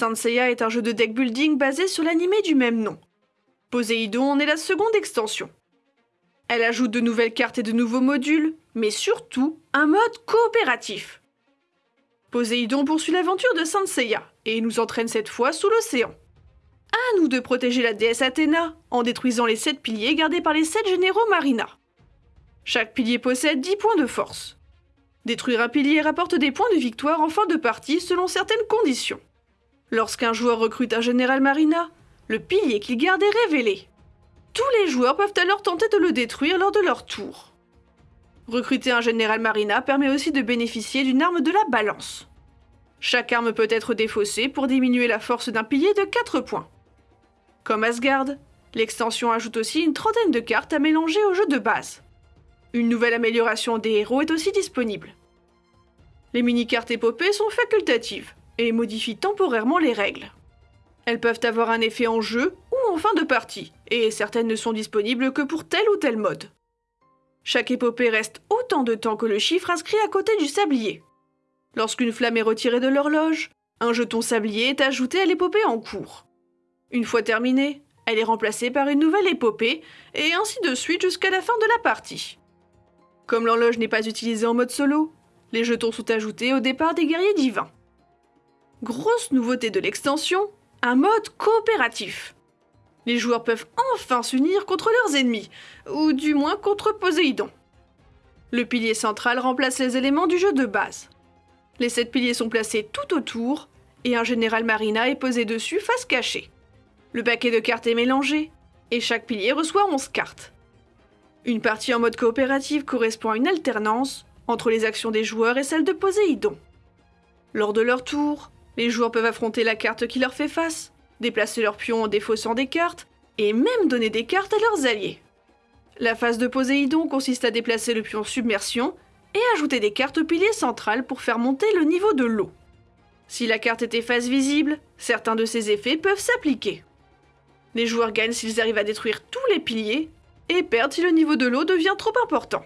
Saint Seiya est un jeu de deck building basé sur l'animé du même nom. Poséidon en est la seconde extension. Elle ajoute de nouvelles cartes et de nouveaux modules, mais surtout un mode coopératif. Poséidon poursuit l'aventure de Saint Seiya et nous entraîne cette fois sous l'océan. À nous de protéger la déesse Athéna en détruisant les 7 piliers gardés par les 7 généraux Marina. Chaque pilier possède 10 points de force. Détruire un pilier rapporte des points de victoire en fin de partie selon certaines conditions. Lorsqu'un joueur recrute un général Marina, le pilier qu'il garde est révélé. Tous les joueurs peuvent alors tenter de le détruire lors de leur tour. Recruter un général Marina permet aussi de bénéficier d'une arme de la balance. Chaque arme peut être défaussée pour diminuer la force d'un pilier de 4 points. Comme Asgard, l'extension ajoute aussi une trentaine de cartes à mélanger au jeu de base. Une nouvelle amélioration des héros est aussi disponible. Les mini-cartes épopées sont facultatives et modifient temporairement les règles. Elles peuvent avoir un effet en jeu ou en fin de partie, et certaines ne sont disponibles que pour tel ou tel mode. Chaque épopée reste autant de temps que le chiffre inscrit à côté du sablier. Lorsqu'une flamme est retirée de l'horloge, un jeton sablier est ajouté à l'épopée en cours. Une fois terminée, elle est remplacée par une nouvelle épopée, et ainsi de suite jusqu'à la fin de la partie. Comme l'horloge n'est pas utilisée en mode solo, les jetons sont ajoutés au départ des guerriers divins. Grosse nouveauté de l'extension, un mode coopératif. Les joueurs peuvent enfin s'unir contre leurs ennemis, ou du moins contre Poséidon. Le pilier central remplace les éléments du jeu de base. Les sept piliers sont placés tout autour, et un général Marina est posé dessus face cachée. Le paquet de cartes est mélangé, et chaque pilier reçoit 11 cartes. Une partie en mode coopératif correspond à une alternance entre les actions des joueurs et celles de Poséidon. Lors de leur tour, les joueurs peuvent affronter la carte qui leur fait face, déplacer leurs pions en défaussant des cartes, et même donner des cartes à leurs alliés. La phase de Poséidon consiste à déplacer le pion submersion et ajouter des cartes au pilier central pour faire monter le niveau de l'eau. Si la carte est efface visible, certains de ces effets peuvent s'appliquer. Les joueurs gagnent s'ils arrivent à détruire tous les piliers, et perdent si le niveau de l'eau devient trop important.